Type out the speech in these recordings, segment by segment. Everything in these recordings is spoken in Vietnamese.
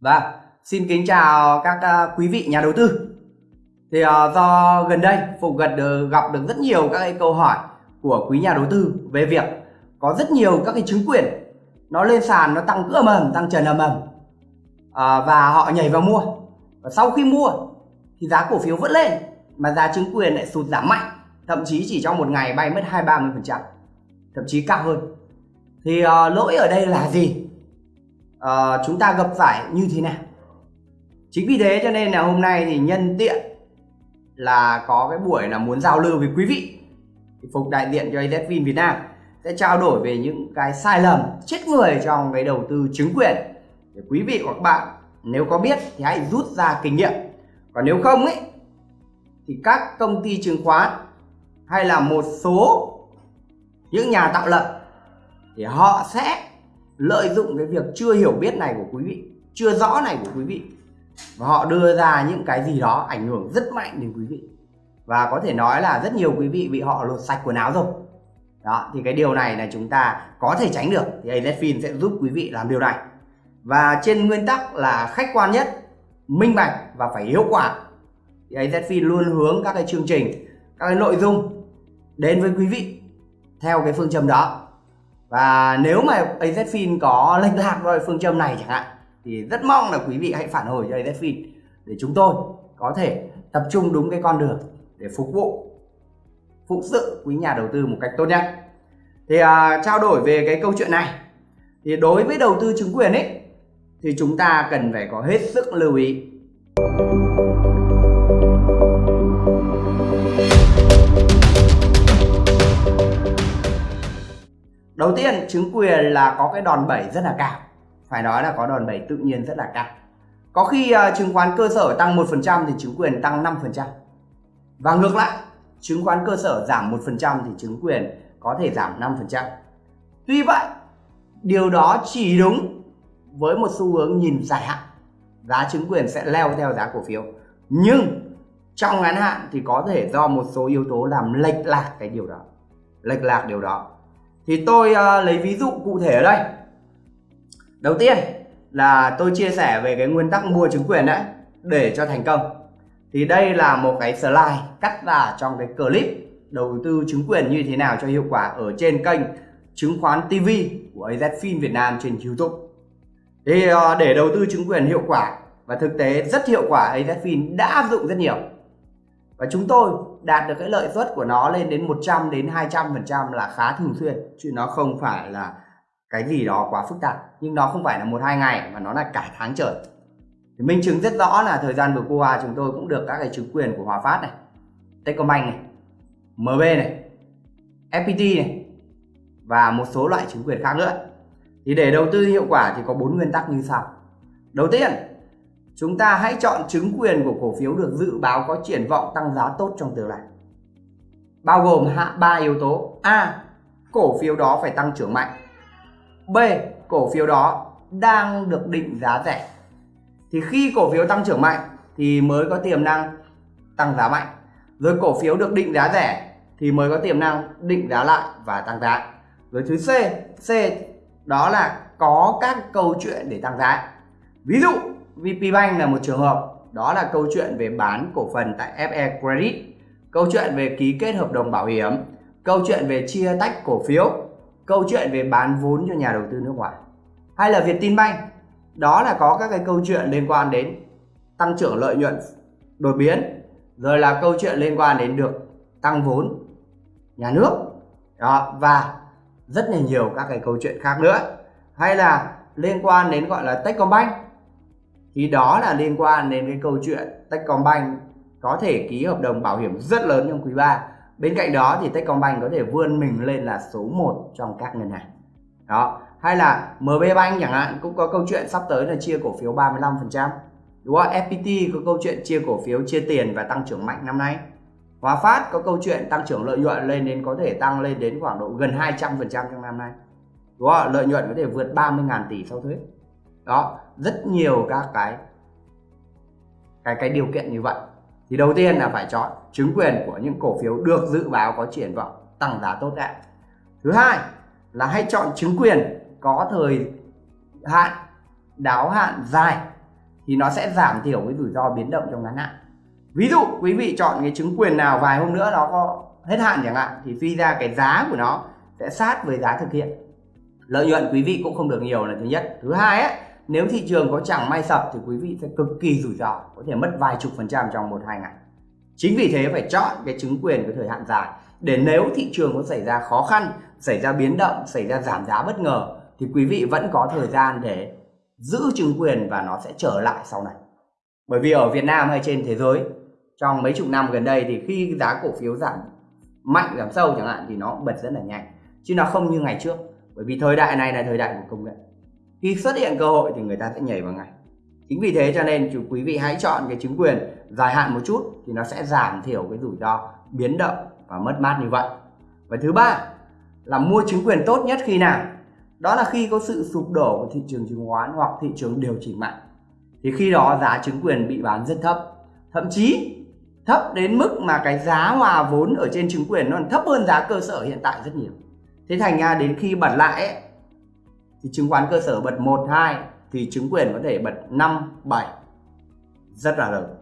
Vâng, xin kính chào các ờ, quý vị nhà đầu tư. Thì uh, do gần đây Phục gật được, gặp được rất nhiều các cái câu hỏi của quý nhà đầu tư về việc có rất nhiều các cái chứng quyền nó lên sàn nó tăng ầm ầm, tăng trần ầm ầm ờ, và họ nhảy vào mua. Và sau khi mua thì giá cổ phiếu vẫn lên mà giá chứng quyền lại sụt giảm mạnh, thậm chí chỉ trong một ngày bay mất 2-30%, thậm chí cao hơn. Thì uh, lỗi ở đây là gì? Uh, chúng ta gặp phải như thế nào? Chính vì thế cho nên là hôm nay thì nhân tiện là có cái buổi là muốn giao lưu với quý vị thì phục đại diện cho AZFIN Việt Nam sẽ trao đổi về những cái sai lầm chết người trong cái đầu tư chứng quyền. Để quý vị hoặc các bạn nếu có biết thì hãy rút ra kinh nghiệm. Còn nếu không ấy thì các công ty chứng khoán hay là một số những nhà tạo lập thì họ sẽ lợi dụng cái việc chưa hiểu biết này của quý vị, chưa rõ này của quý vị. Và họ đưa ra những cái gì đó ảnh hưởng rất mạnh đến quý vị. Và có thể nói là rất nhiều quý vị bị họ lột sạch quần áo rồi. Đó, thì cái điều này là chúng ta có thể tránh được. Thì AZFIN sẽ giúp quý vị làm điều này. Và trên nguyên tắc là khách quan nhất, minh bạch và phải hiệu quả. Thì AZFIN luôn hướng các cái chương trình, các cái nội dung đến với quý vị theo cái phương châm đó và nếu mà AZFIN có lệch lạc vào phương châm này chẳng hạn thì rất mong là quý vị hãy phản hồi cho AZFIN để chúng tôi có thể tập trung đúng cái con đường để phục vụ phụ sự quý nhà đầu tư một cách tốt nhất. Thì à, trao đổi về cái câu chuyện này thì đối với đầu tư chứng quyền ấy thì chúng ta cần phải có hết sức lưu ý. Đầu tiên chứng quyền là có cái đòn bẩy rất là cao. Phải nói là có đòn bẩy tự nhiên rất là cao. Có khi uh, chứng khoán cơ sở tăng 1% thì chứng quyền tăng 5% và ngược lại chứng khoán cơ sở giảm 1% thì chứng quyền có thể giảm 5% tuy vậy điều đó chỉ đúng với một xu hướng nhìn dài hạn. Giá chứng quyền sẽ leo theo giá cổ phiếu. Nhưng trong ngắn hạn thì có thể do một số yếu tố làm lệch lạc cái điều đó lệch lạc điều đó thì tôi uh, lấy ví dụ cụ thể ở đây. Đầu tiên là tôi chia sẻ về cái nguyên tắc mua chứng quyền đấy để cho thành công. Thì đây là một cái slide cắt ra trong cái clip đầu tư chứng quyền như thế nào cho hiệu quả ở trên kênh chứng khoán TV của AZFIN Việt Nam trên YouTube. Thì uh, để đầu tư chứng quyền hiệu quả và thực tế rất hiệu quả AZFIN đã áp dụng rất nhiều. Và chúng tôi đạt được cái lợi suất của nó lên đến 100 đến 200 phần trăm là khá thường xuyên, chứ nó không phải là cái gì đó quá phức tạp. Nhưng nó không phải là một hai ngày mà nó là cả tháng trời. Thì minh chứng rất rõ là thời gian vừa qua chúng tôi cũng được các cái chứng quyền của Hòa Phát này, Techcombank này MB này FPT này và một số loại chứng quyền khác nữa. Thì để đầu tư hiệu quả thì có bốn nguyên tắc như sau. Đầu tiên chúng ta hãy chọn chứng quyền của cổ phiếu được dự báo có triển vọng tăng giá tốt trong tương lai. Bao gồm hạ ba yếu tố. A, cổ phiếu đó phải tăng trưởng mạnh. B, cổ phiếu đó đang được định giá rẻ. Thì khi cổ phiếu tăng trưởng mạnh thì mới có tiềm năng tăng giá mạnh. Rồi cổ phiếu được định giá rẻ thì mới có tiềm năng định giá lại và tăng giá. Rồi thứ C C đó là có các câu chuyện để tăng giá. Ví dụ VPBank là một trường hợp. Đó là câu chuyện về bán cổ phần tại FE Credit, câu chuyện về ký kết hợp đồng bảo hiểm, câu chuyện về chia tách cổ phiếu, câu chuyện về bán vốn cho nhà đầu tư nước ngoài, hay là Vietinbank đó là có các cái câu chuyện liên quan đến tăng trưởng lợi nhuận, đột biến, rồi là câu chuyện liên quan đến được tăng vốn nhà nước. Đó, và rất là nhiều các cái câu chuyện khác nữa, hay là liên quan đến gọi là Techcombank thì đó là liên quan đến cái câu chuyện Techcombank có thể ký hợp đồng bảo hiểm rất lớn trong quý 3 bên cạnh đó thì Techcombank có thể vươn mình lên là số 1 trong các ngân hàng. Đó, hay là MB Bank chẳng hạn, cũng có câu chuyện sắp tới là chia cổ phiếu 35% đúng không? FPT có câu chuyện chia cổ phiếu, chia tiền và tăng trưởng mạnh năm nay. Hòa Phát có câu chuyện tăng trưởng lợi nhuận lên đến có thể tăng lên đến khoảng độ gần 200% trong năm nay. Đúng không? lợi nhuận có thể vượt 30.000 tỷ sau thuế đó rất nhiều các cái cái cái điều kiện như vậy. Thì đầu tiên là phải chọn chứng quyền của những cổ phiếu được dự báo có triển vọng tăng giá tốt đẹp. Thứ hai là hãy chọn chứng quyền có thời hạn đáo hạn dài thì nó sẽ giảm thiểu cái rủi ro biến động trong ngắn hạn. Ví dụ quý vị chọn cái chứng quyền nào vài hôm nữa nó có hết hạn chẳng hạn thì suy ra cái giá của nó sẽ sát với giá thực hiện. Lợi nhuận quý vị cũng không được nhiều là thứ nhất. Thứ hai ấy, nếu thị trường có chẳng may sập thì quý vị sẽ cực kỳ rủi ro, có thể mất vài chục phần trăm trong một hai ngày. Chính vì thế phải chọn cái chứng quyền có thời hạn dài. Để nếu thị trường có xảy ra khó khăn, xảy ra biến động, xảy ra giảm giá bất ngờ, thì quý vị vẫn có thời gian để giữ chứng quyền và nó sẽ trở lại sau này. Bởi vì ở Việt Nam hay trên thế giới, trong mấy chục năm gần đây thì khi giá cổ phiếu giảm mạnh, giảm sâu chẳng hạn thì nó bật rất là nhanh. Chứ nó không như ngày trước. Bởi vì thời đại này là thời đại của công nghệ khi xuất hiện cơ hội thì người ta sẽ nhảy vào ngay. Chính vì thế cho nên chủ quý vị hãy chọn cái chứng quyền dài hạn một chút thì nó sẽ giảm thiểu cái rủi ro biến động và mất mát như vậy. Và thứ ba là mua chứng quyền tốt nhất khi nào? Đó là khi có sự sụp đổ của thị trường chứng khoán hoặc thị trường điều chỉnh mạnh. Thì khi đó giá chứng quyền bị bán rất thấp. Thậm chí thấp đến mức mà cái giá hòa vốn ở trên chứng quyền nó thấp hơn giá cơ sở hiện tại rất nhiều. Thế thành ra đến khi bật lại ấy, thì chứng khoán cơ sở bật 1, 2 thì chứng quyền có thể bật 5, 7 rất là lớn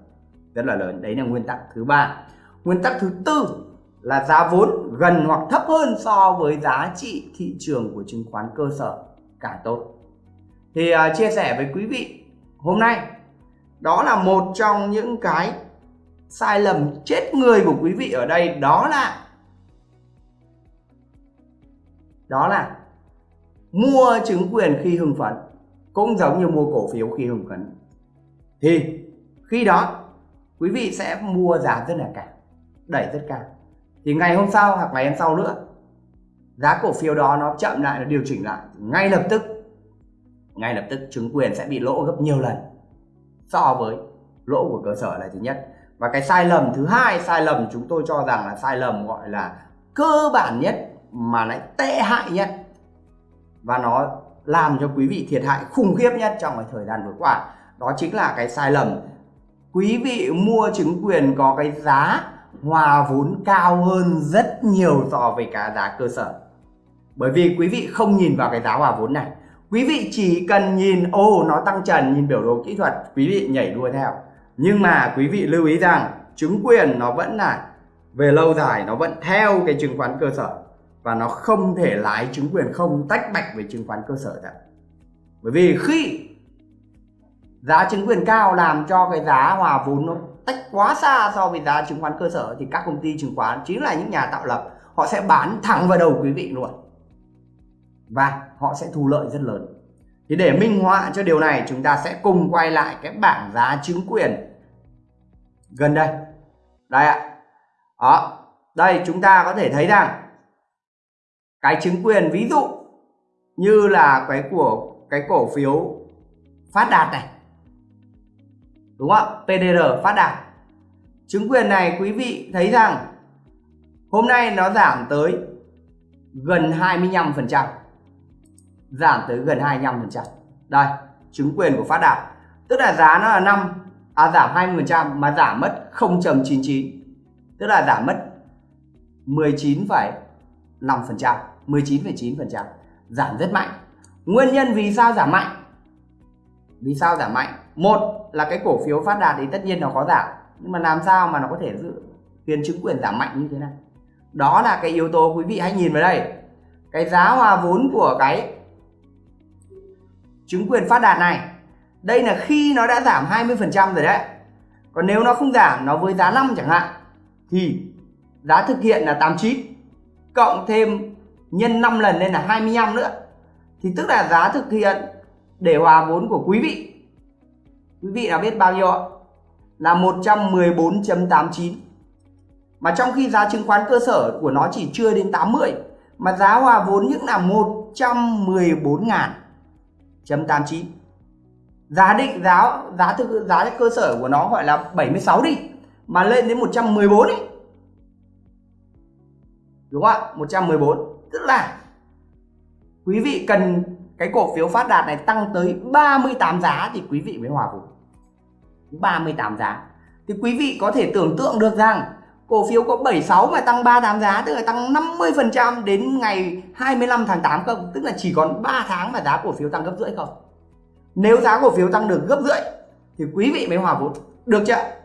rất là lớn. Đấy là nguyên tắc thứ ba. Nguyên tắc thứ tư là giá vốn gần hoặc thấp hơn so với giá trị thị trường của chứng khoán cơ sở. Càng tốt. Thì uh, chia sẻ với quý vị hôm nay đó là một trong những cái sai lầm chết người của quý vị ở đây. Đó là đó là mua chứng quyền khi hưng phấn, cũng giống như mua cổ phiếu khi hưng phấn. Thì, khi đó, quý vị sẽ mua giá rất là cao, đẩy rất cao. Thì ngày hôm sau hoặc ngày hôm sau nữa, giá cổ phiếu đó nó chậm lại, nó điều chỉnh lại. Ngay lập tức, ngay lập tức chứng quyền sẽ bị lỗ gấp nhiều lần so với lỗ của cơ sở là thứ nhất. Và cái sai lầm thứ hai, sai lầm chúng tôi cho rằng là sai lầm gọi là cơ bản nhất mà lại tệ hại nhất và nó làm cho quý vị thiệt hại khủng khiếp nhất trong cái thời gian vừa qua. Đó chính là cái sai lầm. Quý vị mua chứng quyền có cái giá hòa vốn cao hơn rất nhiều so với cả giá cơ sở. Bởi vì quý vị không nhìn vào cái giá hòa vốn này. Quý vị chỉ cần nhìn, ô, nó tăng trần, nhìn biểu đồ kỹ thuật, quý vị nhảy đua theo. Nhưng mà quý vị lưu ý rằng, chứng quyền nó vẫn là, về lâu dài nó vẫn theo cái chứng khoán cơ sở và nó không thể lái chứng quyền không, tách bạch với chứng khoán cơ sở cả. bởi vì khi giá chứng quyền cao làm cho cái giá hòa vốn nó tách quá xa so với giá chứng khoán cơ sở, thì các công ty chứng khoán, chính là những nhà tạo lập, họ sẽ bán thẳng vào đầu quý vị luôn. Và họ sẽ thu lợi rất lớn. Thì để minh họa cho điều này, chúng ta sẽ cùng quay lại cái bảng giá chứng quyền gần đây. Đây ạ. Đó, đây chúng ta có thể thấy rằng cái chứng quyền ví dụ như là cái của cái cổ phiếu phát đạt này. Đúng không PDR phát đạt. Chứng quyền này quý vị thấy rằng hôm nay nó giảm tới gần 25% giảm tới gần 25% đây chứng quyền của phát đạt. Tức là giá nó là 5 à giảm 20% mà giảm mất 0.99 tức là giảm mất 19,5% 19,9% giảm rất mạnh. Nguyên nhân vì sao giảm mạnh? Vì sao giảm mạnh? Một là cái cổ phiếu phát đạt thì tất nhiên nó có giảm nhưng mà làm sao mà nó có thể giữ khiến chứng quyền giảm mạnh như thế này? Đó là cái yếu tố quý vị hãy nhìn vào đây. Cái giá hòa vốn của cái chứng quyền phát đạt này đây là khi nó đã giảm 20% rồi đấy. Còn nếu nó không giảm nó với giá 5 chẳng hạn thì giá thực hiện là 89 cộng thêm nhân 5 lần lên là 25 nữa. Thì tức là giá thực hiện để hòa vốn của quý vị. Quý vị đã biết bao nhiêu ạ? Là 114.89 mà trong khi giá chứng khoán cơ sở của nó chỉ chưa đến 80 mà giá hòa vốn những là 114.89 giá định, giá giá thực, giá cơ sở của nó gọi là 76 đi, mà lên đến 114 ấy đúng không ạ? 114 tức là. Quý vị cần cái cổ phiếu phát đạt này tăng tới 38 giá thì quý vị mới hòa vốn 38 giá. Thì quý vị có thể tưởng tượng được rằng cổ phiếu có 76 mà tăng 38 giá, tức là tăng 50% đến ngày 25 tháng 8 không? Tức là chỉ còn 3 tháng mà giá cổ phiếu tăng gấp rưỡi không? Nếu giá cổ phiếu tăng được gấp rưỡi thì quý vị mới hòa vốn được chưa?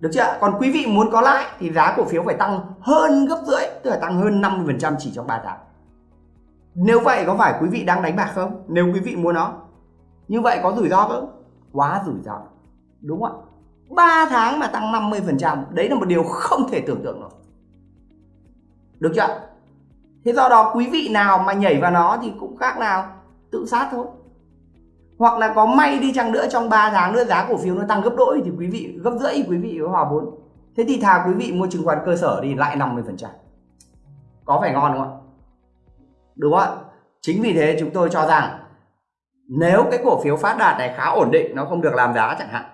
Được chưa còn quý vị muốn có lãi thì giá cổ phiếu phải tăng hơn gấp rưỡi, tức là tăng hơn 50% chỉ trong 3 tháng. Nếu vậy có phải quý vị đang đánh bạc không? Nếu quý vị mua nó. Như vậy có rủi ro không? Quá rủi ro. Đúng không ạ? 3 tháng mà tăng 50% đấy là một điều không thể tưởng tượng được được chưa thế do đó quý vị nào mà nhảy vào nó thì cũng khác nào, tự sát thôi hoặc là có may đi chăng nữa, trong 3 tháng nữa giá cổ phiếu nó tăng gấp đôi thì quý vị, gấp rưỡi quý vị có hòa vốn. Thế thì thà quý vị mua chứng khoán cơ sở đi lại 50 phần trăm. Có phải ngon không ạ? Đúng không ạ? Chính vì thế chúng tôi cho rằng nếu cái cổ phiếu phát đạt này khá ổn định, nó không được làm giá chẳng hạn,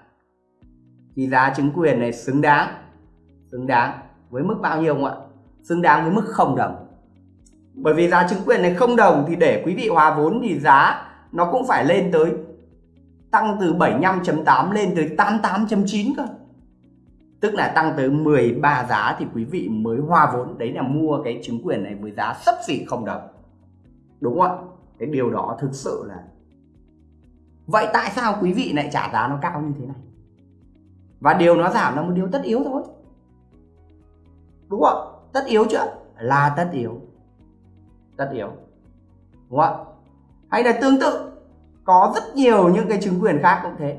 thì giá chứng quyền này xứng đáng xứng đáng với mức bao nhiêu không ạ? Xứng đáng với mức không đồng. Bởi vì giá chứng quyền này không đồng thì để quý vị hòa vốn thì giá nó cũng phải lên tới tăng từ 75.8 lên tới 88.9 cơ. Tức là tăng tới 13 giá thì quý vị mới hoa vốn. Đấy là mua cái chứng quyền này với giá sấp xỉ không đồng. Đúng không ạ? Cái điều đó thực sự là vậy tại sao quý vị lại trả giá nó cao như thế này? Và điều nó giảm là một điều tất yếu thôi. Đúng không tất yếu chưa? Là tất yếu. Tất yếu. Đúng không hay là tương tự có rất nhiều những cái chứng quyền khác cũng thế.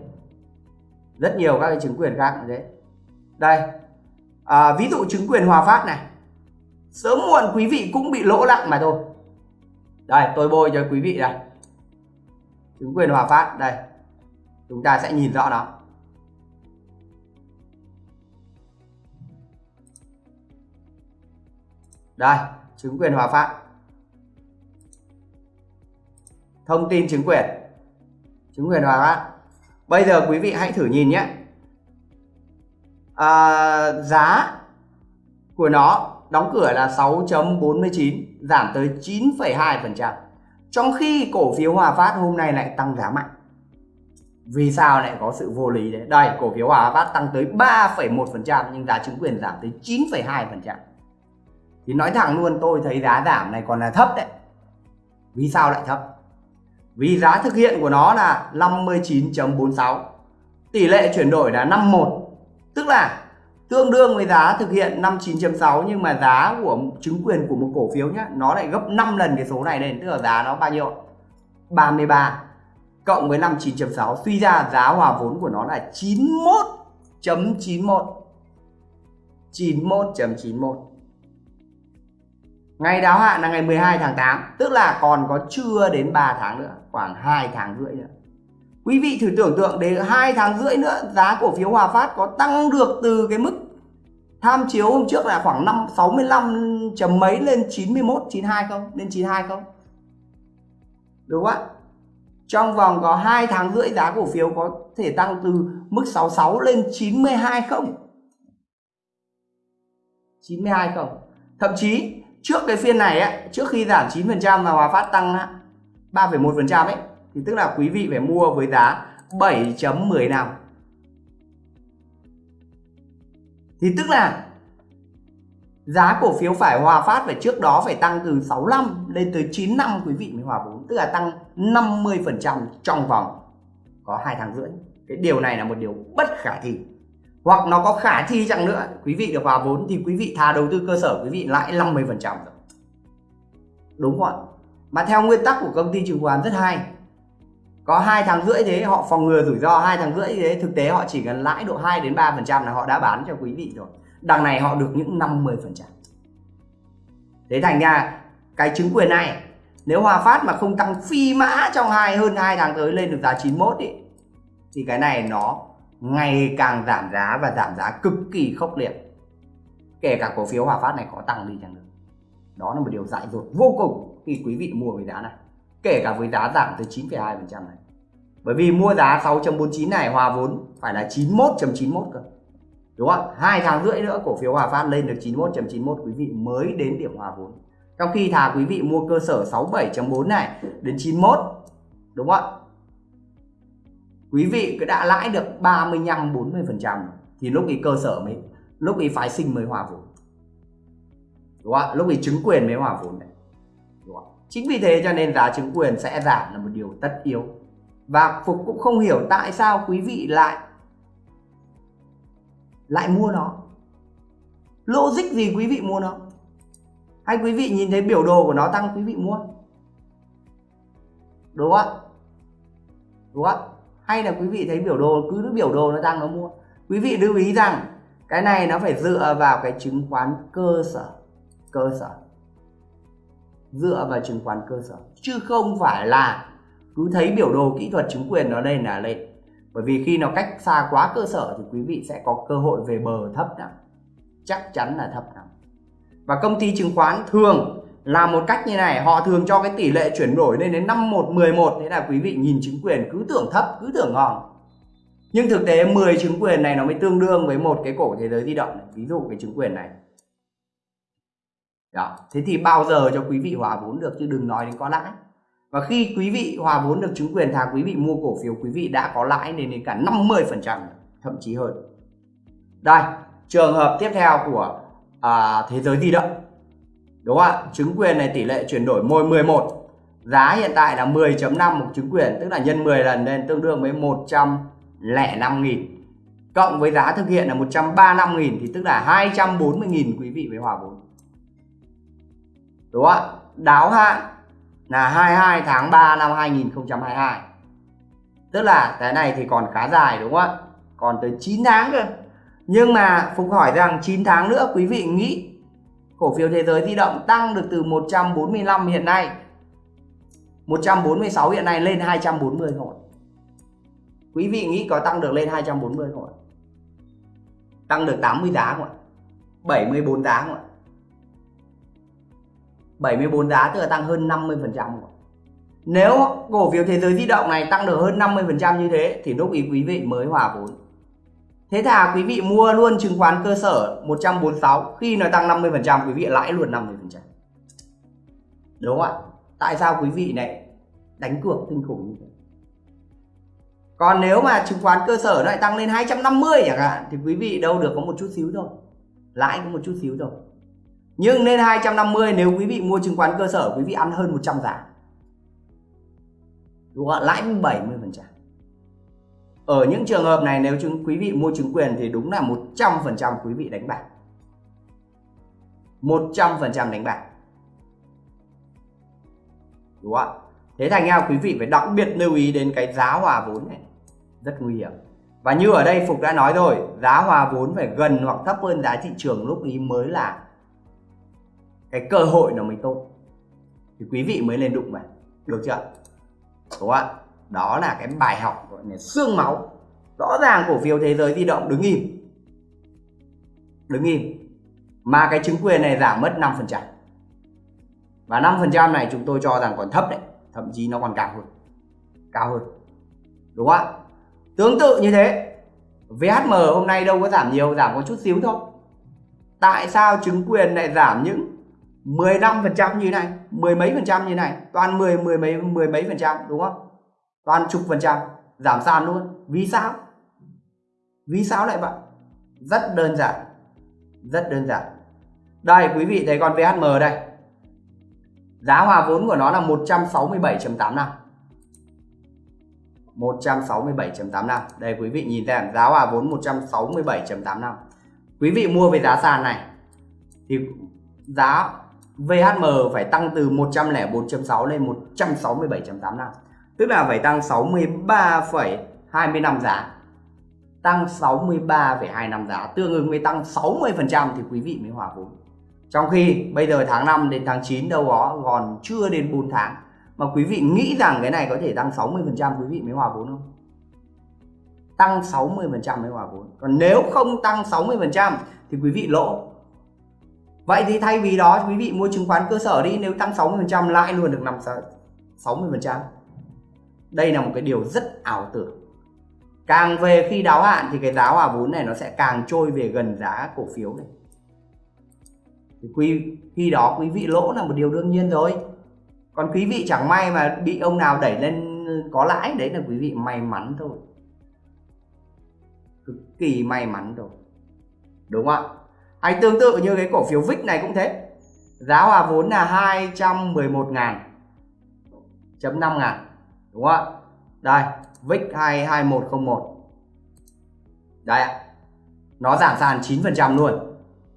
Rất nhiều các cái chứng quyền khác cũng thế. Đây à, ví dụ chứng quyền hòa phát này. Sớm muộn quý vị cũng bị lỗ nặng mà thôi. Đây tôi bôi cho quý vị đây. Chứng quyền hòa phát đây. Chúng ta sẽ nhìn rõ nó. Đây chứng quyền hòa phát thông tin chứng quyền. Chứng quyền hòa phát bây giờ quý vị hãy thử nhìn nhé. À, giá của nó đóng cửa là 6.49 giảm tới 9,2% trong khi cổ phiếu Hòa Phát hôm nay lại tăng giá mạnh. Vì sao lại có sự vô lý đấy? Đây cổ phiếu Hòa Phát tăng tới 3,1% nhưng giá chứng quyền giảm tới 9,2% thì nói thẳng luôn tôi thấy giá giảm này còn là thấp đấy. Vì sao lại thấp? Vì giá thực hiện của nó là 59.46 tỷ lệ chuyển đổi là 51 tức là tương đương với giá thực hiện 59.6 nhưng mà giá của chứng quyền của một cổ phiếu nhá, nó lại gấp 5 lần cái số này lên, tức là giá nó bao nhiêu 33 cộng với 59.6 suy ra giá hòa vốn của nó là 91.91 91.91 Ngày đáo hạn là ngày 12 tháng 8 Tức là còn có chưa đến 3 tháng nữa Khoảng 2 tháng rưỡi nữa Quý vị thử tưởng tượng đến 2 tháng rưỡi nữa Giá cổ phiếu Hòa Phát có tăng được từ cái mức Tham chiếu hôm trước là khoảng 5, 65 chấm mấy lên 91, 92 không? Lên 92 không? Đúng không ạ? Trong vòng có 2 tháng rưỡi giá cổ phiếu có thể tăng từ mức 66 lên 92 không? 92 không? Thậm chí trước cái phiên này á, trước khi giảm 9% và Hòa Phát tăng 3,1% ấy thì tức là quý vị phải mua với giá 7.15 thì tức là giá cổ phiếu phải hòa phát phải trước đó phải tăng từ 65 lên tới 9 năm quý vị mới hòa vốn tức là tăng 50% trong vòng có hai tháng rưỡi. Cái điều này là một điều bất khả thi hoặc nó có khả thi chẳng nữa quý vị được hòa vốn thì quý vị thà đầu tư cơ sở quý vị lãi 50 phần trăm đúng không ạ? Mà theo nguyên tắc của công ty chứng khoán rất hay. Có hai tháng rưỡi thế họ phòng ngừa rủi ro hai tháng rưỡi thế thực tế họ chỉ cần lãi độ 2 đến 3 phần trăm là họ đã bán cho quý vị rồi. Đằng này họ được những 50 phần trăm. Thế thành ra cái chứng quyền này nếu Hòa Phát mà không tăng phi mã trong hai hơn hai tháng tới lên được giá 91 ý, thì cái này nó ngày càng giảm giá và giảm giá cực kỳ khốc liệt. Kể cả cổ phiếu Hòa Phát này có tăng đi chăng nữa. Đó là một điều dại dột vô cùng khi quý vị mua với giá này. Kể cả với giá giảm tới 9,2% này. Bởi vì mua giá 6.49 này hòa vốn phải là 91.91 cơ. Đúng không hai tháng rưỡi nữa cổ phiếu Hòa Phát lên được 91.91 quý vị mới đến điểm hòa vốn. Trong khi thà quý vị mua cơ sở 67.4 này đến 91 đúng không quý vị cứ đã lãi được 35 40 phần trăm thì lúc ý cơ sở mới, lúc ý phái sinh mới hòa vốn. Đúng không lúc ý chứng quyền mới hòa vốn đấy đúng không? chính vì thế cho nên giá chứng quyền sẽ giảm là một điều tất yếu. Và Phục cũng không hiểu tại sao quý vị lại lại mua nó. Logic gì quý vị mua nó? Hay quý vị nhìn thấy biểu đồ của nó tăng, quý vị mua? Đúng không đúng không hay là quý vị thấy biểu đồ, cứ biểu đồ nó tăng nó mua. Quý vị lưu ý rằng, cái này nó phải dựa vào cái chứng khoán cơ sở. Cơ sở. Dựa vào chứng khoán cơ sở. Chứ không phải là cứ thấy biểu đồ kỹ thuật chứng quyền nó lên là lên. Bởi vì khi nó cách xa quá cơ sở thì quý vị sẽ có cơ hội về bờ thấp lắm. Chắc chắn là thấp lắm. Và công ty chứng khoán thường làm một cách như này họ thường cho cái tỷ lệ chuyển đổi lên đến 51 11 thế là quý vị nhìn chứng quyền cứ tưởng thấp cứ tưởng ngon nhưng thực tế 10 chứng quyền này nó mới tương đương với một cái cổ thế giới di động này. ví dụ cái chứng quyền này. Đó. Thế thì bao giờ cho quý vị hòa vốn được? Chứ đừng nói đến có lãi. Và khi quý vị hòa vốn được chứng quyền thà quý vị mua cổ phiếu quý vị đã có lãi lên đến cả 50 phần trăm thậm chí hơn. Đây trường hợp tiếp theo của à, thế giới di động đúng không ạ? Chứng quyền này tỷ lệ chuyển đổi môi 11 giá hiện tại là 10.5 một chứng quyền, tức là nhân 10 lần nên tương đương với 105.000. cộng với giá thực hiện là 135.000 thì tức là 240.000 quý vị với hòa vốn. Đúng không ạ? Đáo hạn là 22 tháng 3 năm 2022 tức là cái này thì còn khá dài, đúng không ạ? Còn tới 9 tháng cơ. Nhưng mà Phục hỏi rằng 9 tháng nữa quý vị nghĩ cổ phiếu thế giới di động tăng được từ 145 hiện nay 146 hiện nay lên 240 rồi. Quý vị nghĩ có tăng được lên 240 không ạ? Tăng được 80 giá không ạ? 74 giá không ạ? 74 giá tức là tăng hơn 50% không ạ? Nếu cổ phiếu thế giới di động này tăng được hơn 50% như thế thì lúc ý quý vị mới hòa vốn Thế thà quý vị mua luôn chứng khoán cơ sở 146 khi nó tăng 50% quý vị lãi luôn 50%. Đúng không ạ? Tại sao quý vị này đánh cược kinh khủng như thế? Còn nếu mà chứng khoán cơ sở nó lại tăng lên 250 chẳng hạn, thì quý vị đâu được có một chút xíu thôi. Lãi có một chút xíu thôi. Nhưng lên 250 nếu quý vị mua chứng khoán cơ sở, quý vị ăn hơn 100 giá. Đúng không ạ? Lãi 70% ở những trường hợp này, nếu chúng quý vị mua chứng quyền thì đúng là 100% quý vị đánh bạc. 100% đánh bạc. Đúng không ạ? Thế thành ra quý vị phải đặc biệt lưu ý đến cái giá hòa vốn này. Rất nguy hiểm. Và như ở đây Phục đã nói rồi, giá hòa vốn phải gần hoặc thấp hơn giá thị trường lúc ý mới là cái cơ hội nó mới tốt. Thì quý vị mới lên đụng mà. được chưa đúng không ạ? Đó là cái bài học, gọi là xương máu. Rõ ràng cổ phiếu thế giới di động đứng im. Đứng im. Mà cái chứng quyền này giảm mất 5% và 5% này chúng tôi cho rằng còn thấp đấy. Thậm chí nó còn cao hơn. Cao hơn. Đúng không ạ? Tương tự như thế VHM hôm nay đâu có giảm nhiều, giảm có chút xíu thôi. Tại sao chứng quyền lại giảm những 15% như này, mười mấy phần trăm như này, toàn 10 mười mấy mười mấy phần trăm, đúng không? Toàn chục phần trăm. Giảm sàn luôn. Vì sao? Vì sao lại vậy? Rất đơn giản. Rất đơn giản. Đây, quý vị thấy con VHM đây. Giá hòa vốn của nó là 167.85 167.85 đây, quý vị nhìn xem. Giá hòa vốn 167.85 quý vị mua về giá sàn này, thì giá VHM phải tăng từ 104.6 lên 167.85 tức là phải tăng 63,25 giá. Tăng 63,25 giá tương ứng với tăng 60% thì quý vị mới hòa vốn. Trong khi bây giờ tháng 5 đến tháng 9 đâu đó còn chưa đến 4 tháng mà quý vị nghĩ rằng cái này có thể tăng 60% quý vị mới hòa vốn không? Tăng 60% mới hòa vốn. Còn nếu không tăng 60% thì quý vị lỗ. Vậy thì thay vì đó quý vị mua chứng khoán cơ sở đi. Nếu tăng 60% lãi luôn được 5 60% đây là một cái điều rất ảo tưởng. Càng về khi đáo hạn thì cái giá hòa vốn này nó sẽ càng trôi về gần giá cổ phiếu này. Thì quý, khi đó quý vị lỗ là một điều đương nhiên rồi. Còn quý vị chẳng may mà bị ông nào đẩy lên có lãi, đấy là quý vị may mắn thôi. Cực kỳ may mắn rồi. đúng không ạ? Hay tương tự như cái cổ phiếu VIX này cũng thế. Giá hòa vốn là 211 ngàn, chấm 5 ngàn đúng không ạ? Đây VIX 22101 đây ạ. Nó giảm sàn 9% luôn.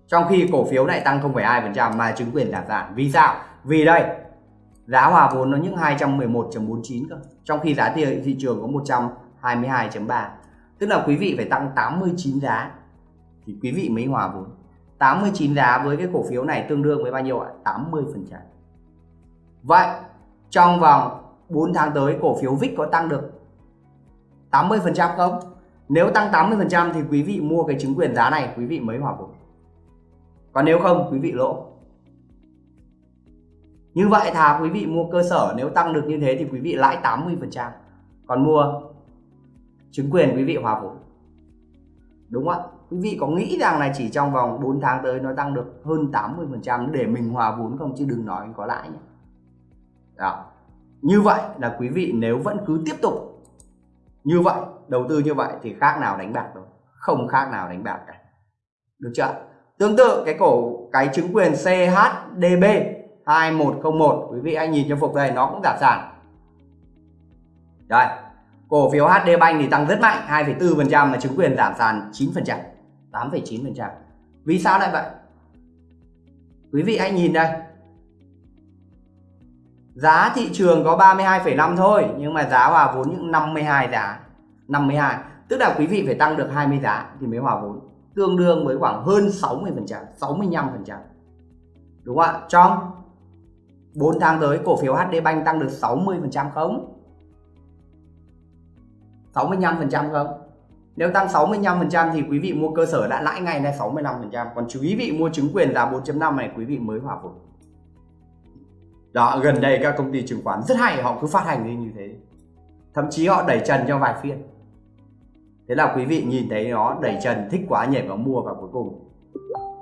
Trong khi cổ phiếu này tăng 0,2% mà chứng quyền giảm sàn. Vì sao? Vì đây giá hòa vốn nó những 211.49 cơ. Trong khi giá thị, thị trường có 122.3 tức là quý vị phải tăng 89 giá thì quý vị mới hòa vốn. 89 giá với cái cổ phiếu này tương đương với bao nhiêu ạ? 80 vậy trong vòng 4 tháng tới cổ phiếu VIX có tăng được 80 không? Nếu tăng 80 thì quý vị mua cái chứng quyền giá này, quý vị mới hòa vốn còn nếu không, quý vị lỗ. Như vậy thà quý vị mua cơ sở, nếu tăng được như thế thì quý vị lãi 80% còn mua chứng quyền, quý vị hòa vốn. Đúng không ạ? Quý vị có nghĩ rằng là chỉ trong vòng 4 tháng tới nó tăng được hơn 80% để mình hòa vốn không? Chứ đừng nói có lãi nhé. Đó như vậy là quý vị nếu vẫn cứ tiếp tục như vậy đầu tư như vậy thì khác nào đánh bạc đâu không khác nào đánh bạc cả. Được chưa tương tự cái cổ cái chứng quyền CHDB 2101 quý vị anh nhìn cho phục đây nó cũng giảm sản. Đây cổ phiếu HD Bank thì tăng rất mạnh 2,4% mà chứng quyền giảm sàn 9% 8,9% vì sao lại vậy? Quý vị anh nhìn đây giá thị trường có 32,5 thôi nhưng mà giá hòa vốn những 52 giá 52 tức là quý vị phải tăng được 20 giá thì mới hòa vốn. Tương đương với khoảng hơn 60 phần trăm 65 phần trăm. Đúng không ạ? Trong 4 tháng tới cổ phiếu HD Bank tăng được 60 phần trăm không? 65 phần trăm không? Nếu tăng 65 phần trăm thì quý vị mua cơ sở đã lãi ngay là 65 phần trăm. Còn quý vị mua chứng quyền giá 4.5 này quý vị mới hòa vốn đó, gần đây các công ty chứng khoán rất hay, họ cứ phát hành như thế. Thậm chí họ đẩy trần cho vài phiên. Thế là quý vị nhìn thấy nó đẩy trần, thích quá nhảy vào mua và cuối cùng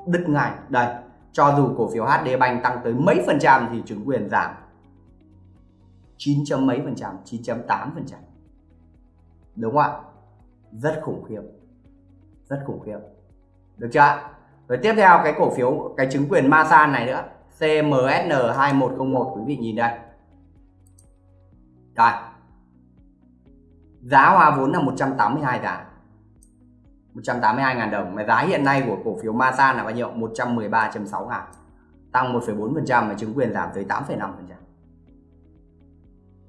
đứt ngay. Đây, cho dù cổ phiếu HD Bank tăng tới mấy phần trăm thì chứng quyền giảm 9 chấm mấy phần trăm 9.8 phần trăm. Đúng không ạ? Rất khủng khiếp. Rất khủng khiếp. Được chưa rồi tiếp theo cái cổ phiếu, cái chứng quyền Masan này nữa. CMSN 2101 quý vị nhìn đây. Đây. Giá hoa vốn là 182 giá 182.000 đồng. Mà giá hiện nay của cổ phiếu Masan là bao nhiêu? 113.6 ngàn. Tăng 1,4% và chứng quyền giảm tới 8,5%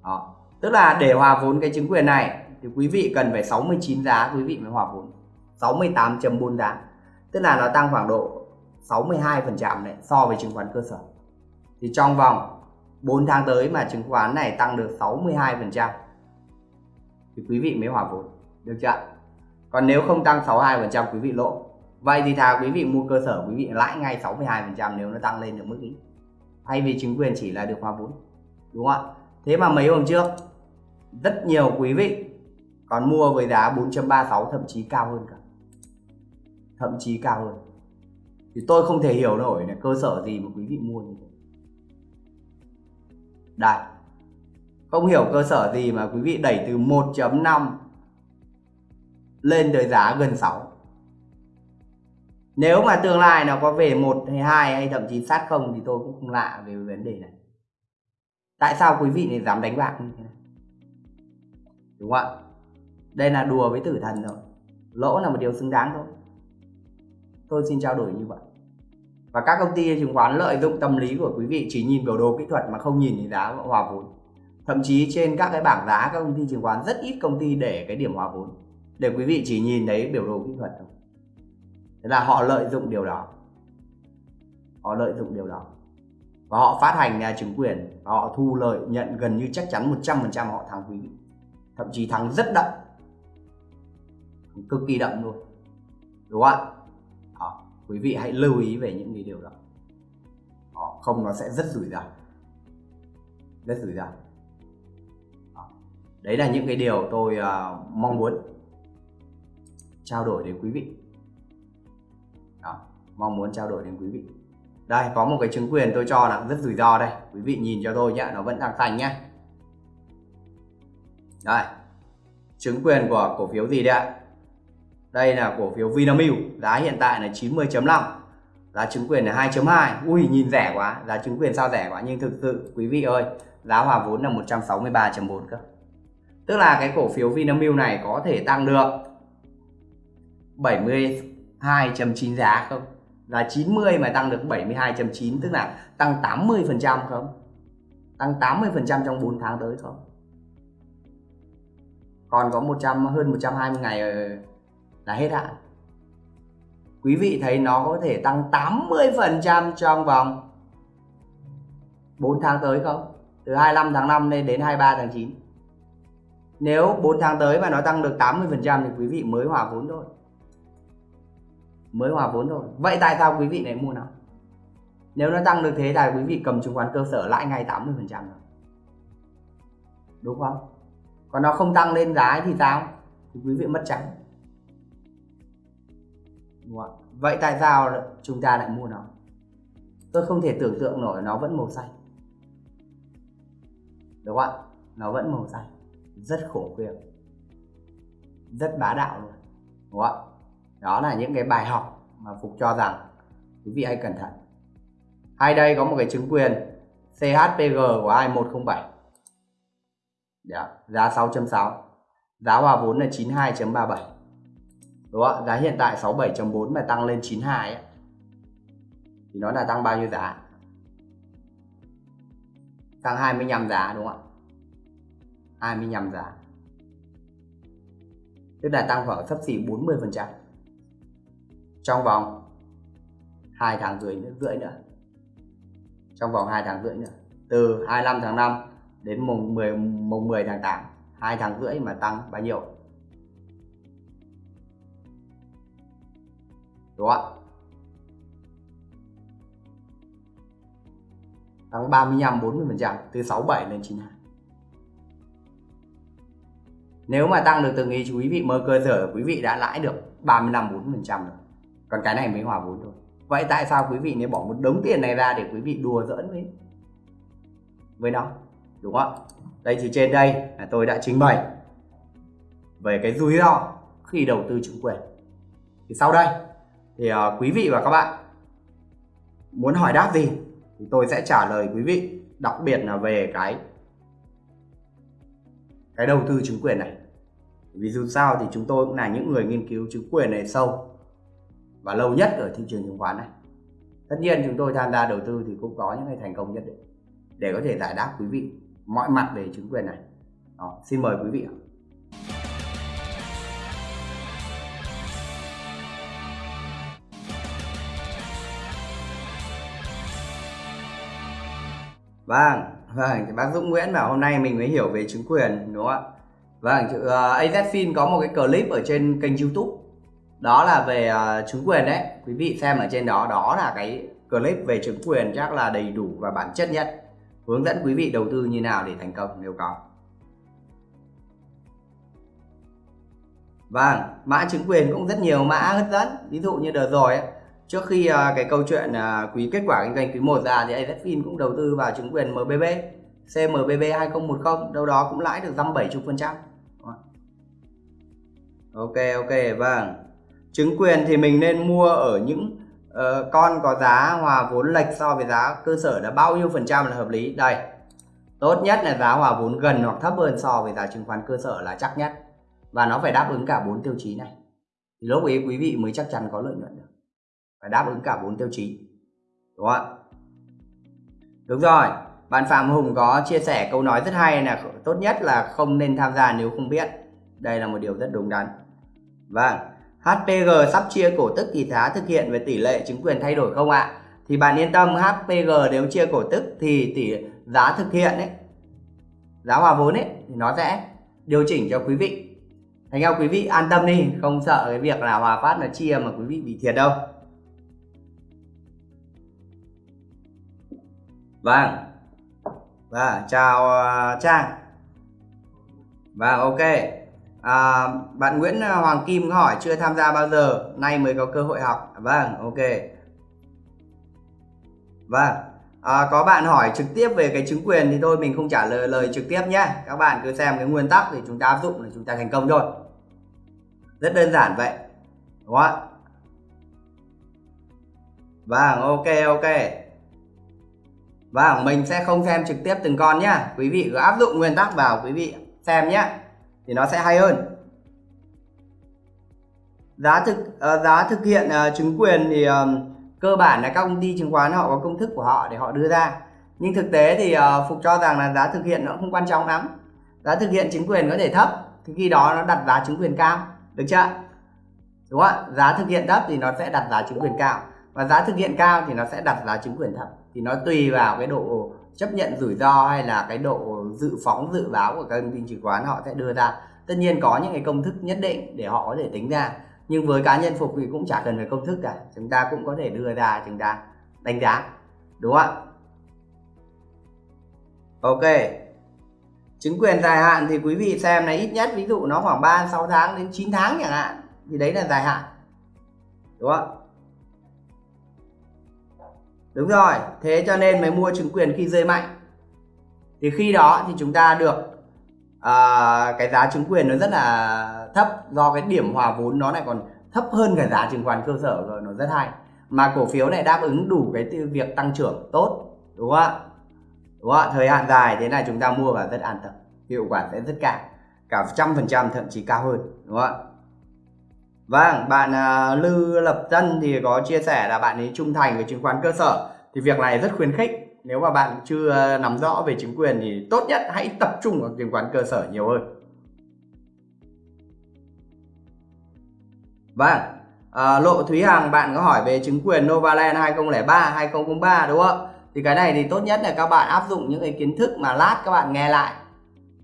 đó. Tức là để hòa vốn cái chứng quyền này thì quý vị cần phải 69 giá quý vị mới hòa vốn. 68.4 giá. Tức là nó tăng khoảng độ 62% này so với chứng khoán cơ sở. Thì trong vòng 4 tháng tới mà chứng khoán này tăng được 62% thì quý vị mới hòa vốn, được chưa còn nếu không tăng 62% quý vị lỗ vậy thì thà quý vị mua cơ sở, quý vị lãi ngay 62% nếu nó tăng lên được mức ý thay vì chứng quyền chỉ là được hòa vốn, đúng không ạ? Thế mà mấy hôm trước, rất nhiều quý vị còn mua với giá 4.36 thậm chí cao hơn cả. Thậm chí cao hơn thì tôi không thể hiểu nổi là cơ sở gì mà quý vị mua như thế. Đây. Không hiểu cơ sở gì mà quý vị đẩy từ 1.5 lên tới giá gần 6 nếu mà tương lai nó có về 1 hay 2 hay thậm chí sát không thì tôi cũng không lạ về vấn đề này. Tại sao quý vị lại dám đánh bạc như thế? Này đúng không ạ? Đây là đùa với tử thần rồi. Lỗ là một điều xứng đáng thôi tôi xin trao đổi như vậy. Và các công ty chứng khoán lợi dụng tâm lý của quý vị chỉ nhìn biểu đồ kỹ thuật mà không nhìn thấy giá hòa vốn. Thậm chí trên các cái bảng giá, các công ty chứng khoán, rất ít công ty để cái điểm hòa vốn, để quý vị chỉ nhìn thấy biểu đồ kỹ thuật thôi. Thế là họ lợi dụng điều đó. Họ lợi dụng điều đó. Và họ phát hành nhà chứng quyền, và họ thu lợi nhận gần như chắc chắn 100% họ thắng quý thậm chí thắng rất đậm. Cực kỳ đậm luôn. Đúng không ạ quý vị hãy lưu ý về những cái điều đó. đó không nó sẽ rất rủi ro. Rất rủi ro. Đấy là những cái điều tôi uh, mong muốn trao đổi đến quý vị. Đó, mong muốn trao đổi đến quý vị. Đây có một cái chứng quyền tôi cho là rất rủi ro đây. Quý vị nhìn cho tôi nhé nó vẫn đang thành nhé đây chứng quyền của cổ phiếu gì đây ạ? Đây là cổ phiếu Vinamilk, giá hiện tại là 90.5 giá chứng quyền là 2.2 ui, nhìn rẻ quá, giá chứng quyền sao rẻ quá, nhưng thực sự, quý vị ơi, giá hòa vốn là 163.4 cơ. Tức là cái cổ phiếu Vinamilk này có thể tăng được 72.9 giá không? Là 90 mà tăng được 72.9 tức là tăng 80% không? Tăng 80% trong 4 tháng tới không còn có 100 hơn 120 ngày ờ, là hết hạn. Quý vị thấy nó có thể tăng 80% trong vòng 4 tháng tới không? Từ 25 tháng 5 lên đến 23 tháng 9 nếu 4 tháng tới mà nó tăng được 80% thì quý vị mới hòa vốn thôi. Mới hòa vốn thôi. Vậy tại sao quý vị lại mua nó? Nếu nó tăng được thế là quý vị cầm chứng khoán cơ sở lãi ngay 80% rồi đúng không? Còn nó không tăng lên giá thì sao? Thì quý vị mất trắng. Đúng không? vậy tại sao chúng ta lại mua nó? Tôi không thể tưởng tượng nổi nó vẫn màu xanh. Đúng không ạ? Nó vẫn màu xanh. Rất khổ khiếp rất bá đạo luôn. Đúng không ạ? Đó là những cái bài học mà phục cho rằng quý vị hãy cẩn thận. Hay đây có một cái chứng quyền CHPG của 2107 Đó, dạ, giá 6.6 giá hòa vốn là 92.37 đúng không giá hiện tại 67.4 mà tăng lên 92 ấy. thì nó là tăng bao nhiêu giá? Tăng 25 giá đúng không ạ? 25 giá. Tức là tăng khoảng sấp xỉ 40 phần trăm. Trong vòng 2 tháng rưỡi nữa, rưỡi nữa. Trong vòng 2 tháng rưỡi nữa. Từ 25 tháng 5 đến mùng 10 mùng 10 tháng 8 2 tháng rưỡi mà tăng bao nhiêu? Đúng không ạ? Tăng 35 40 phần trăm, từ 67 lên 92 nếu mà tăng được từng ý quý vị mơ cơ sở, quý vị đã lãi được 35 40 phần trăm rồi. Còn cái này mới hòa vốn thôi. Vậy tại sao quý vị nên bỏ một đống tiền này ra để quý vị đùa giỡn với với nó? Đúng không đây thì trên đây là tôi đã trình bày về cái rủi ro khi đầu tư chứng quyền. Thì sau đây thì uh, quý vị và các bạn muốn hỏi đáp gì thì tôi sẽ trả lời quý vị đặc biệt là về cái cái đầu tư chứng quyền này. Vì dù sao thì chúng tôi cũng là những người nghiên cứu chứng quyền này sâu và lâu nhất ở thị trường chứng khoán này. Tất nhiên chúng tôi tham gia đầu tư thì cũng có những cái thành công nhất định để có thể giải đáp quý vị mọi mặt về chứng quyền này. Đó, xin mời quý vị ạ. Vâng, vâng, bác Dũng Nguyễn bảo hôm nay mình mới hiểu về chứng quyền đúng không ạ? Vâng, uh, ờ, AZFIN có một cái clip ở trên kênh YouTube. Đó là về uh, chứng quyền đấy. Quý vị xem ở trên đó đó là cái clip về chứng quyền chắc là đầy đủ và bản chất nhất. Hướng dẫn quý vị đầu tư như nào để thành công nếu có. Vâng, mã chứng quyền cũng rất nhiều mã hấp dẫn. Ví dụ như đợt rồi ấy, trước khi uh, cái câu chuyện uh, quý kết quả kinh doanh quý 1 ra thì AZFIN cũng đầu tư vào chứng quyền MBB CMBB 2010 đâu đó cũng lãi được dăm 70 phần trăm. Ok ok vâng. Chứng quyền thì mình nên mua ở những uh, con có giá hòa vốn lệch so với giá cơ sở là bao nhiêu phần trăm là hợp lý? Đây. Tốt nhất là giá hòa vốn gần hoặc thấp hơn so với giá chứng khoán cơ sở là chắc nhất. Và nó phải đáp ứng cả bốn tiêu chí này. Thì lúc ấy quý vị mới chắc chắn có lợi nhuận được phải đáp ứng cả bốn tiêu chí đúng không ạ đúng rồi bạn Phạm Hùng có chia sẻ câu nói rất hay là tốt nhất là không nên tham gia nếu không biết đây là một điều rất đúng đắn vâng HPG sắp chia cổ tức thì giá thực hiện về tỷ lệ chứng quyền thay đổi không ạ? Thì bạn yên tâm HPG nếu chia cổ tức thì tỷ giá thực hiện ấy giá hòa vốn ấy thì nó sẽ điều chỉnh cho quý vị. Thành ra quý vị an tâm đi, không sợ cái việc là Hòa Phát nó chia mà quý vị bị thiệt đâu. Vâng. Vâng, chào uh, Trang. Vâng, ok. À, bạn Nguyễn ờ, Hoàng Kim hỏi chưa tham gia bao giờ nay mới có cơ hội học. Vâng ok. Vâng. À, có bạn hỏi trực tiếp về cái chứng quyền thì thôi mình không trả lời lời trực tiếp nhé các bạn cứ xem cái nguyên tắc thì chúng ta áp dụng là chúng ta thành công thôi. Rất đơn giản vậy đúng không vâng ok ok vâng mình sẽ không xem trực tiếp từng con nhá. Quý vị cứ áp dụng nguyên tắc vào quý vị xem nhé thì nó sẽ hay hơn. Giá thực uh, giá thực hiện uh, chứng quyền thì uh, cơ bản là các công ty chứng khoán họ có công thức của họ để họ đưa ra. Nhưng thực tế thì uh, phục cho rằng là giá thực hiện nó không quan trọng lắm. Giá thực hiện chứng quyền có thể thấp thì khi đó nó đặt giá chứng quyền cao. Được chưa? Đúng không ạ? Giá thực hiện thấp thì nó sẽ đặt giá chứng quyền cao. Và giá thực hiện cao thì nó sẽ đặt giá chứng quyền thấp thì nó tùy vào cái độ chấp nhận rủi ro hay là cái độ dự phóng, dự báo của các công ty chứng khoán họ sẽ đưa ra. Tất nhiên có những cái công thức nhất định để họ có thể tính ra, nhưng với cá nhân phục thì cũng chả cần phải công thức cả. Chúng ta cũng có thể đưa ra, chúng ta đánh giá, đúng không ạ? Ok. Chứng quyền dài hạn thì quý vị xem này, ít nhất ví dụ nó khoảng 3 6 tháng đến 9 tháng chẳng hạn, thì đấy là dài hạn, đúng không đúng rồi thế cho nên mới mua chứng quyền khi rơi mạnh. Thì khi đó thì chúng ta được à, cái giá chứng quyền nó rất là thấp do cái điểm hòa vốn nó lại còn thấp hơn cái giá chứng khoán cơ sở rồi nó rất hay. Mà cổ phiếu này đáp ứng đủ cái việc tăng trưởng tốt đúng không ạ? Đúng không ạ? Thời hạn dài thế này chúng ta mua và rất an tâm hiệu quả sẽ rất cao cả trăm phần trăm thậm chí cao hơn đúng không ạ? Vâng, bạn uh, Lư Lập dân thì có chia sẻ là bạn ấy trung thành với chứng khoán cơ sở. Thì việc này rất khuyến khích. Nếu mà bạn chưa uh, nắm rõ về chứng quyền thì tốt nhất hãy tập trung vào chứng khoán cơ sở nhiều hơn. Vâng, à, Lộ Thúy Hằng bạn có hỏi về chứng quyền Novaland 2003, 2003 đúng không? Thì cái này thì tốt nhất là các bạn áp dụng những cái kiến thức mà lát các bạn nghe lại.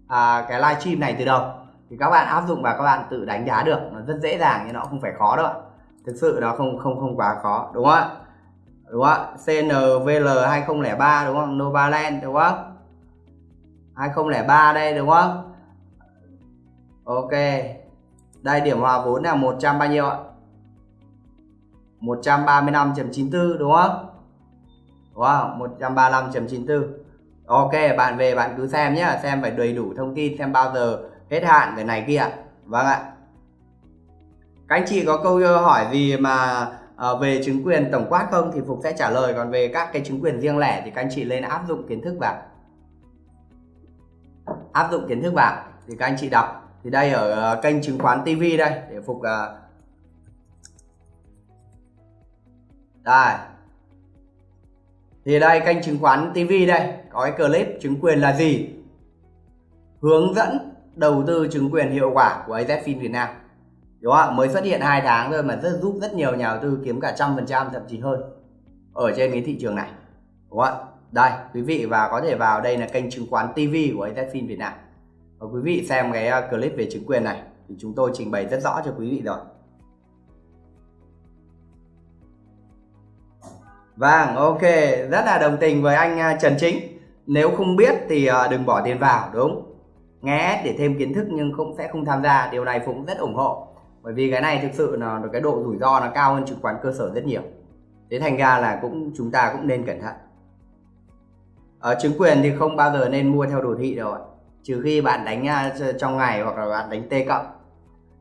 À, cái livestream này từ đầu thì các bạn áp dụng và các bạn tự đánh giá được, nó rất dễ dàng nhưng nó không phải khó đâu thực sự nó không không không quá khó, đúng không ạ? Đúng không ạ? CNVL 2003 đúng không? Novaland, đúng không? 2003 đây, đúng không? Ok. Đây, điểm hòa vốn là 100 bao nhiêu ạ? 135.94 đúng không? Đúng không? 135.94 Ok, bạn về bạn cứ xem nhé xem phải đầy đủ thông tin, xem bao giờ hết hạn cái này kia. Vâng ạ. Các anh chị có câu hỏi gì mà uh, về chứng quyền tổng quát không thì Phục sẽ trả lời. Còn về các cái chứng quyền riêng lẻ thì các anh chị lên áp dụng kiến thức vào. Áp dụng kiến thức vào thì các anh chị đọc. Thì đây ở uh, kênh chứng khoán TV đây để Phục uh, đây. Thì đây kênh chứng khoán TV đây. Có cái clip chứng quyền là gì? Hướng dẫn đầu tư chứng quyền hiệu quả của AZFIN Việt Nam. Đúng không mới xuất hiện hai tháng thôi mà rất giúp rất nhiều nhà đầu tư kiếm cả trăm phần trăm thậm chí hơn ở trên cái thị trường này. Đúng không đây quý vị và có thể vào đây là kênh chứng khoán TV của AZFIN Việt Nam. Và quý vị xem cái ờ, clip về chứng quyền này thì chúng tôi trình bày rất rõ cho quý vị rồi. Vâng, ok, rất là đồng tình với anh ờ, Trần Chính. Nếu không biết thì ờ, đừng bỏ tiền vào, đúng nghe để thêm kiến thức nhưng cũng sẽ không tham gia. Điều này cũng rất ủng hộ. Bởi vì cái này thực sự là cái độ rủi ro nó cao hơn chứng khoán cơ sở rất nhiều. Thế thành ra là cũng chúng ta cũng nên cẩn thận. Ở chứng quyền thì không bao giờ nên mua theo đồ thị đâu ạ. Trừ khi bạn đánh à, trong ngày hoặc là bạn đánh t cộng.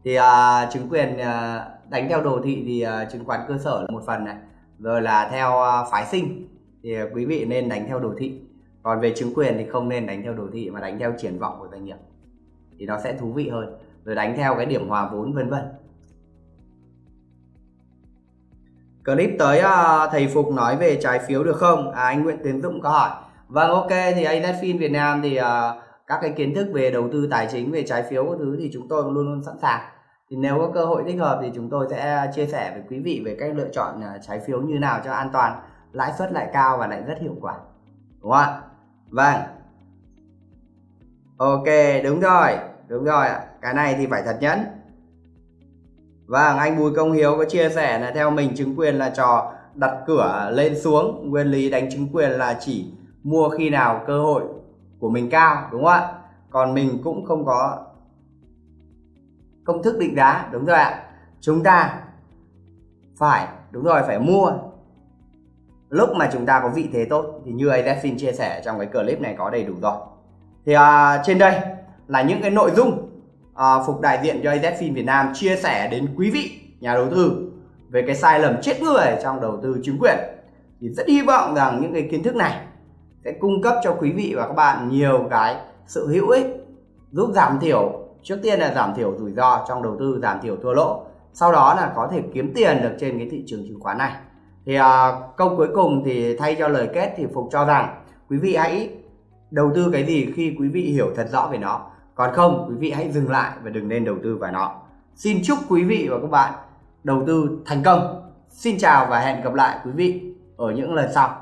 Thì uh, chứng quyền uh, đánh theo đồ thị thì uh, chứng khoán cơ sở là một phần này. Rồi là theo uh, phái sinh thì uh, quý vị nên đánh theo đồ thị còn về chứng quyền thì không nên đánh theo đồ thị mà đánh theo triển vọng của doanh nghiệp. Thì nó sẽ thú vị hơn. Rồi đánh theo cái điểm hòa vốn vân vân. Clip tới uh, thầy Phục nói về trái phiếu được không? À, anh Nguyễn Tiến Dũng có hỏi. Vâng ok thì AZFIN Việt Nam thì uh, các cái kiến thức về đầu tư tài chính về trái phiếu các thứ thì chúng tôi luôn luôn sẵn sàng. Thì nếu có cơ hội thích hợp thì chúng tôi sẽ chia sẻ với quý vị về cách lựa chọn ờ, trái phiếu như nào cho an toàn lãi suất lại cao và lại rất hiệu quả. Đúng không ạ? Vâng. Ok, đúng rồi đúng rồi ạ. Cái này thì phải thật nhẫn. Vâng anh Bùi Công Hiếu có chia sẻ là theo mình chứng quyền là trò đặt cửa lên xuống, nguyên lý đánh chứng quyền là chỉ mua khi nào cơ hội của mình cao, đúng không ạ? Còn mình cũng không có công thức định giá, đúng rồi ạ. Chúng ta phải, đúng rồi, phải mua lúc mà chúng ta có vị thế tốt thì như AZFIN chia sẻ trong cái clip này có đầy đủ rồi. Thì à, trên đây là những cái nội dung à, Phục đại diện cho AZFIN Việt Nam chia sẻ đến quý vị nhà đầu tư về cái sai lầm chết người trong đầu tư chứng quyền. Thì rất hy vọng rằng những cái kiến thức này sẽ cung cấp cho quý vị và các bạn nhiều cái sự hữu ích giúp giảm thiểu trước tiên là giảm thiểu rủi ro trong đầu tư giảm thiểu thua lỗ sau đó là có thể kiếm tiền được trên cái thị trường chứng khoán này thì à, câu cuối cùng thì thay cho lời kết thì phục cho rằng quý vị hãy đầu tư cái gì khi quý vị hiểu thật rõ về nó. Còn không quý vị hãy dừng lại và đừng nên đầu tư vào nó. Xin chúc quý vị và các bạn đầu tư thành công. Xin chào và hẹn gặp lại quý vị ở những lần sau.